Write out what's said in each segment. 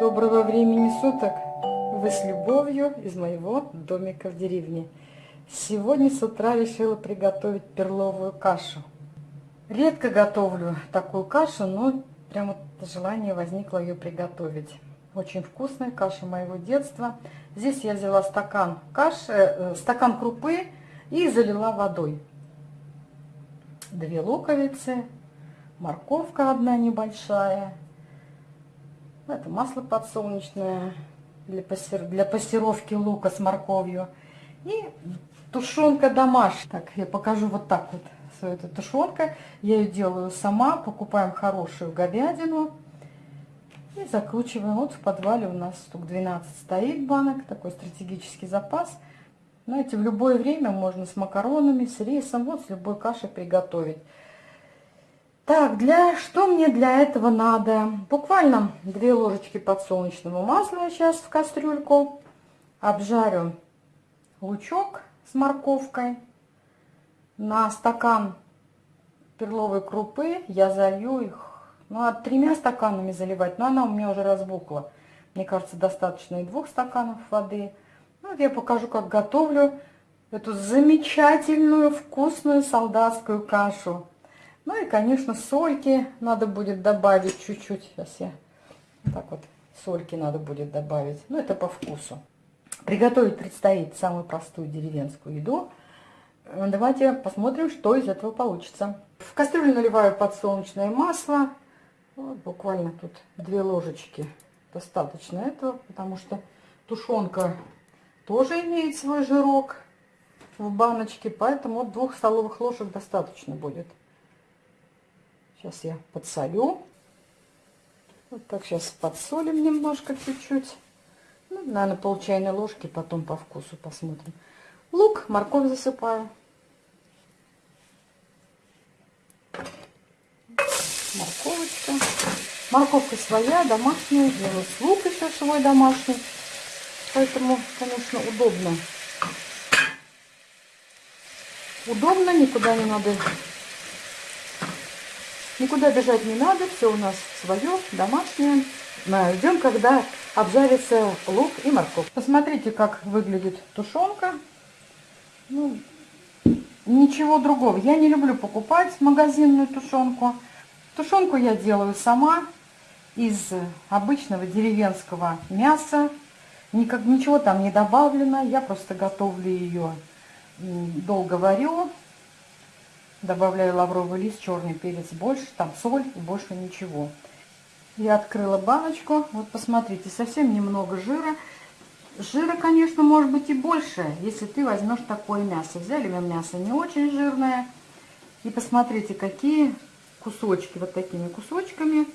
Доброго времени суток! Вы с любовью из моего домика в деревне. Сегодня с утра решила приготовить перловую кашу. Редко готовлю такую кашу, но прямо желание возникло ее приготовить. Очень вкусная каша моего детства. Здесь я взяла стакан каши, э, стакан крупы и залила водой. Две луковицы, морковка одна небольшая, это масло подсолнечное для, пассер... для пассировки лука с морковью. И тушенка домашняя. Так, я покажу вот так вот свою эту тушенка. Я ее делаю сама. Покупаем хорошую говядину. И закручиваем. Вот в подвале у нас штук 12 стоит банок. Такой стратегический запас. Знаете, в любое время можно с макаронами, с рисом, вот с любой кашей приготовить. Так, для что мне для этого надо? Буквально 2 ложечки подсолнечного масла сейчас в кастрюльку. Обжарю лучок с морковкой. На стакан перловой крупы я залью их, ну, от тремя стаканами заливать, но она у меня уже разбухла. Мне кажется, достаточно и двух стаканов воды. Ну, я покажу, как готовлю эту замечательную, вкусную солдатскую кашу. Ну и, конечно, сольки надо будет добавить чуть-чуть. Сейчас я так вот сольки надо будет добавить. Ну, это по вкусу. Приготовить предстоит самую простую деревенскую еду. Давайте посмотрим, что из этого получится. В кастрюлю наливаю подсолнечное масло. Вот, буквально тут две ложечки. Достаточно этого, потому что тушенка тоже имеет свой жирок в баночке. Поэтому вот двух столовых ложек достаточно будет. Сейчас я подсолю. Вот так сейчас подсолим немножко, чуть-чуть. Ну, наверное, пол чайной ложки, потом по вкусу посмотрим. Лук, морковь засыпаю. Морковочка. Морковка своя, домашняя. Делаю лук еще свой домашний. Поэтому, конечно, удобно. Удобно, никуда не надо Никуда бежать не надо, все у нас свое, домашнее. Ждем, когда обжарится лук и морковь. Посмотрите, как выглядит тушенка. Ну, ничего другого. Я не люблю покупать магазинную тушенку. Тушенку я делаю сама из обычного деревенского мяса. Никак, ничего там не добавлено. Я просто готовлю ее, долго варю Добавляю лавровый лист, черный перец больше, там соль и больше ничего. Я открыла баночку. Вот посмотрите, совсем немного жира. Жира, конечно, может быть и больше, если ты возьмешь такое мясо. Взяли мы мясо не очень жирное. И посмотрите, какие кусочки, вот такими кусочками.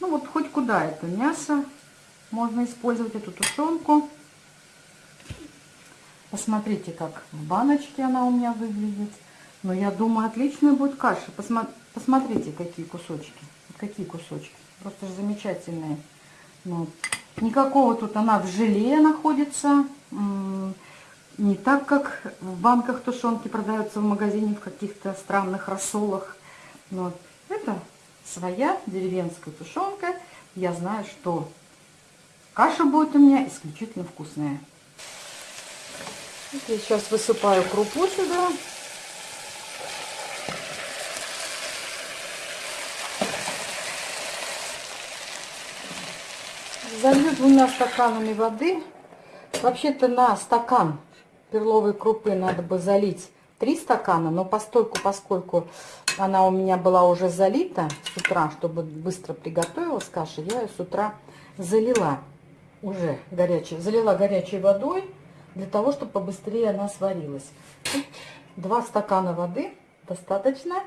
Ну вот хоть куда это мясо. Можно использовать эту тушенку. Посмотрите, как в баночке она у меня выглядит. Но я думаю, отличная будет каша. Посма посмотрите, какие кусочки. Какие кусочки. Просто же замечательные. Вот. Никакого тут она в желе находится. Не так, как в банках тушенки продаются в магазине в каких-то странных рассолах. Вот. Это своя деревенская тушенка. Я знаю, что каша будет у меня исключительно вкусная. я сейчас высыпаю крупу сюда. Залью двумя стаканами воды. Вообще-то на стакан перловой крупы надо бы залить 3 стакана, но постольку, поскольку она у меня была уже залита с утра, чтобы быстро приготовилась каша, я ее с утра залила уже горячей, залила горячей водой для того, чтобы побыстрее она сварилась. Два стакана воды достаточно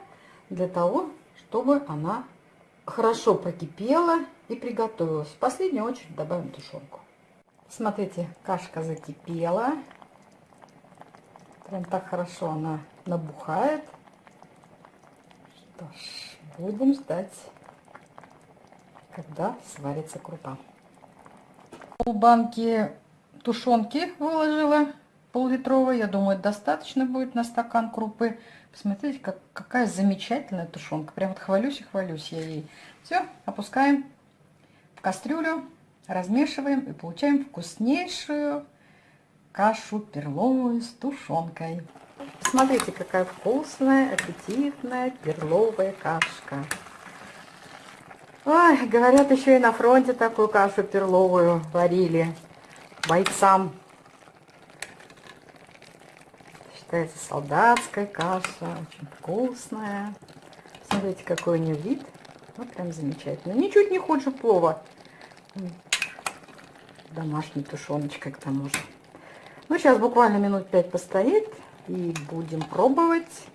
для того, чтобы она хорошо прокипела и приготовилась. В последнюю очередь добавим тушенку. Смотрите, кашка закипела. Прям так хорошо она набухает. Что ж, будем ждать, когда сварится крупа. Пол банки тушенки выложила, пол-литровой. Я думаю, достаточно будет на стакан крупы. Посмотрите, как, какая замечательная тушенка. Прям вот хвалюсь и хвалюсь я ей. Все, опускаем кастрюлю Размешиваем и получаем вкуснейшую кашу перловую с тушенкой. Смотрите, какая вкусная, аппетитная перловая кашка. Ой, говорят, еще и на фронте такую кашу перловую варили бойцам. Считается солдатская каша, очень вкусная. Смотрите, какой у нее вид. Ну, прям замечательно. Ничуть не хуже плова. Домашней тушеночкой к тому же. Ну, сейчас буквально минут пять постоит и будем пробовать.